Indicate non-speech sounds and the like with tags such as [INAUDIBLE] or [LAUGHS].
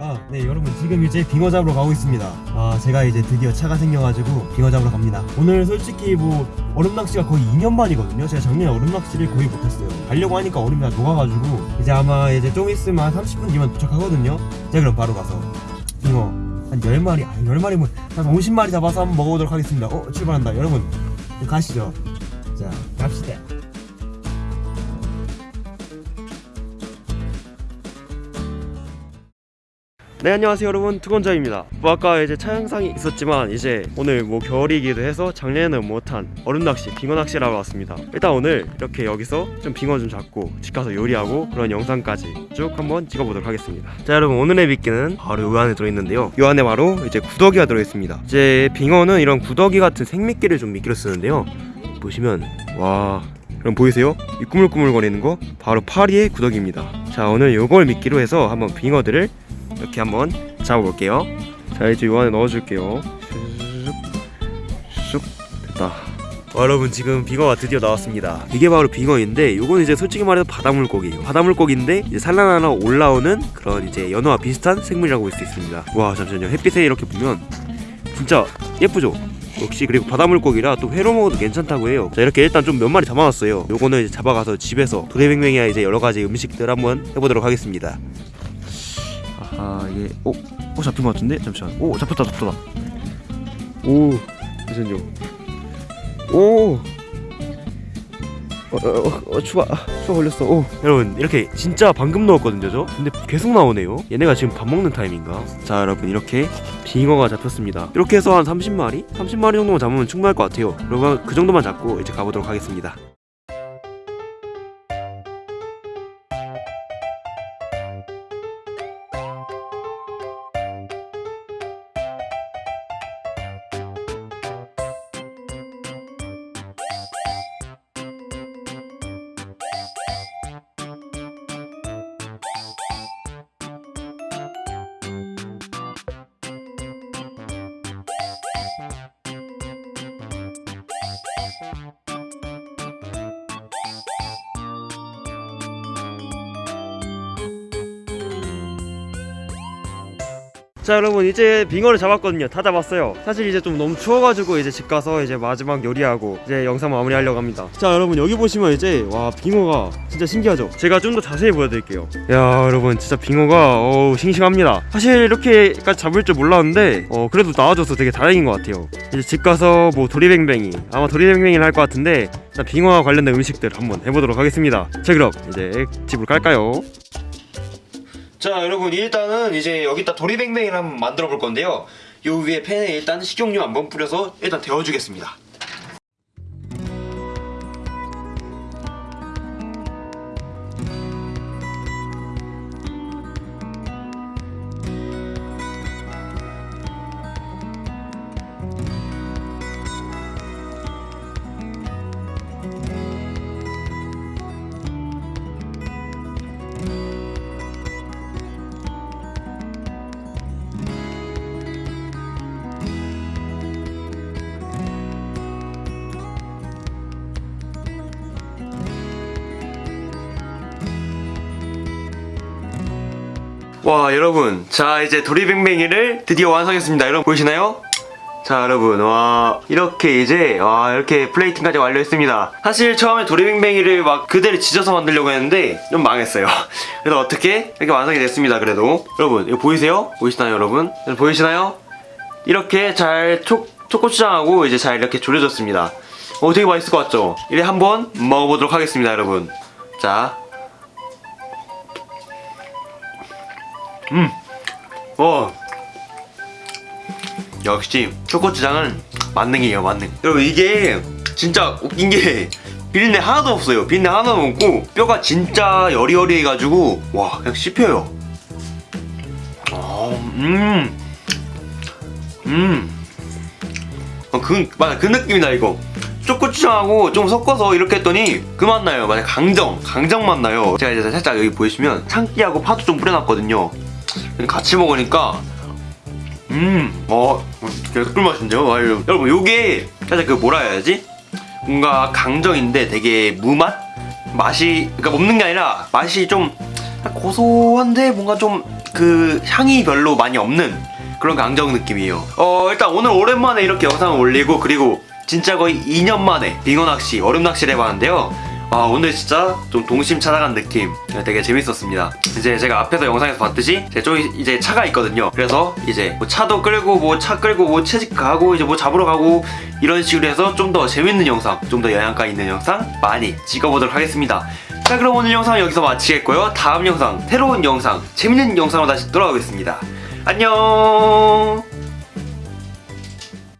아, 네 여러분 지금 이제 빙어 잡으러 가고 있습니다. 아 제가 이제 드디어 차가 생겨가지고 빙어 잡으러 갑니다. 오늘 솔직히 뭐 얼음 낚시가 거의 2년 만이거든요. 제가 작년에 얼음 낚시를 거의 못했어요. 가려고 하니까 얼음이 다 녹아가지고 이제 아마 이제 좀 있으면 한 30분 뒤면 도착하거든요. 자 그럼 바로 가서 빙어 한 10마리, 아니 10마리 뭐한 50마리 잡아서 한번 먹어보도록 하겠습니다. 어 출발한다. 여러분 가시죠. 자 갑시다. 네 안녕하세요 여러분. 투건자입니다. 뭐 아까 이제 차 영상이 있었지만 이제 오늘 뭐 겨울이기도 해서 작년에는 못한 얼음 낚시 빙어 낚시를 하러 왔습니다. 일단 오늘 이렇게 여기서 좀 빙어 좀 잡고 집 가서 요리하고 그런 영상까지 쭉 한번 찍어보도록 하겠습니다. 자 여러분 오늘의 미끼는 바로 요 안에 들어있는데요. 요 안에 바로 이제 구더기가 들어있습니다. 이제 빙어는 이런 구더기 같은 생미끼를 좀 미끼로 쓰는데요. 보시면 와 그럼 보이세요? 이 꾸물꾸물거리는 거 바로 파리의 구더기입니다. 자 오늘 요걸 미끼로 해서 한번 빙어들을 이렇게 한번 잡아볼게요. 자 이제 요 안에 넣어줄게요. 슉 됐다. 와, 여러분 지금 빙어가 드디어 나왔습니다. 이게 바로 빙어인데 요건 이제 솔직히 말해서 바닷물고기예요. 바닷물고기인데 이제 산란하러 올라오는 그런 이제 연어와 비슷한 생물이라고 볼 수 있습니다. 와 잠시만요. 햇빛에 이렇게 보면 진짜 예쁘죠? 역시 그리고 바닷물고기라 또 회로 먹어도 괜찮다고 해요. 자 이렇게 일단 좀 몇 마리 잡아놨어요. 요거는 이제 잡아가서 집에서 도리뱅뱅이야 이제 여러가지 음식들 한번 해보도록 하겠습니다. 아 하 이게 오, 오 잡힌 것 같은데? 잠시만. 오 잡혔다 잡혔다. 오 잠시만요 오! 어, 어, 어, 어 추가 추가 걸렸어. 오. 여러분 이렇게 진짜 방금 넣었거든요 저? 근데 계속 나오네요. 얘네가 지금 밥 먹는 타임인가? 자 여러분 이렇게 빙어가 잡혔습니다. 이렇게 해서 한 30마리? 30마리 정도만 잡으면 충분할 것 같아요. 그러면 그 정도만 잡고 이제 가보도록 하겠습니다 자 여러분 이제 빙어를 잡았거든요. 다 잡았어요. 사실 이제 좀 너무 추워가지고 이제 집 가서 이제 마지막 요리하고 이제 영상 마무리 하려고 합니다. 자 여러분 여기 보시면 이제 와 빙어가 진짜 신기하죠? 제가 좀 더 자세히 보여드릴게요. 야 여러분 진짜 빙어가 어우 싱싱합니다. 사실 이렇게까지 잡을 줄 몰랐는데 어 그래도 나와줘서 되게 다행인 것 같아요. 이제 집 가서 뭐 도리뱅뱅이 아마 도리뱅뱅이를 할 것 같은데 일단 빙어와 관련된 음식들 한번 해보도록 하겠습니다. 자 그럼 이제 집으로 갈까요 자 여러분 일단은 이제 여기다 도리뱅뱅이를 한번 만들어 볼 건데요. 요 위에 팬에 일단 식용유 한번 뿌려서 일단 데워주겠습니다 와 여러분 자 이제 도리뱅뱅이를 드디어 완성했습니다 여러분 보이시나요? 자 여러분 와 이렇게 이제 와 이렇게 플레이팅까지 완료했습니다 사실 처음에 도리뱅뱅이를 막 그대로 지져서 만들려고 했는데 좀 망했어요 [LAUGHS] 그래서 어떻게 이렇게 완성이 됐습니다 그래도 여러분 이거 보이세요? 보이시나요 여러분? 보이시나요? 이렇게 잘 초, 초고추장하고 이제 잘 이렇게 졸여졌습니다 어 되게 맛있을 것 같죠? 이래 한번 먹어보도록 하겠습니다 여러분 자 음. 와. 역시 초코추장은 만능이에요 만능 여러분 이게 진짜 웃긴 게 비린내 하나도 없어요 비린내 하나도 없고 뼈가 진짜 여리여리해가지고 와 그냥 씹혀요 어, 음. 음. 어, 그, 맞아 그 느낌이다 이거 초코추장하고 좀 섞어서 이렇게 했더니 그 맛 나요 맞아 강정 강정 맛 나요 제가 이제 살짝 여기 보시면 참기하고 파도 좀 뿌려놨거든요 같이 먹으니까 음, 어, 계속 꿀맛인데요? 아, 여러분, 요게 살짝 그 뭐라 해야지? 뭔가 강정인데 되게 무맛? 맛이, 그러니까 먹는 게 아니라 맛이 좀 고소한데 뭔가 좀 그 향이 별로 많이 없는 그런 강정 느낌이에요. 어 일단 오늘 오랜만에 이렇게 영상을 올리고 그리고 진짜 거의 2년 만에 빙어 낚시, 얼음 낚시를 해봤는데요. 아 오늘 진짜 좀 동심 찾아간 느낌 되게 재밌었습니다. 이제 제가 앞에서 영상에서 봤듯이 제 쪽에 이제 차가 있거든요. 그래서 이제 뭐 차도 끌고 뭐 차 끌고 뭐 채집 가고 이제 뭐 잡으러 가고 이런 식으로 해서 좀 더 재밌는 영상, 좀 더 영양가 있는 영상 많이 찍어보도록 하겠습니다. 자 그럼 오늘 영상 여기서 마치겠고요. 다음 영상 새로운 영상 재밌는 영상으로 다시 돌아오겠습니다. 안녕.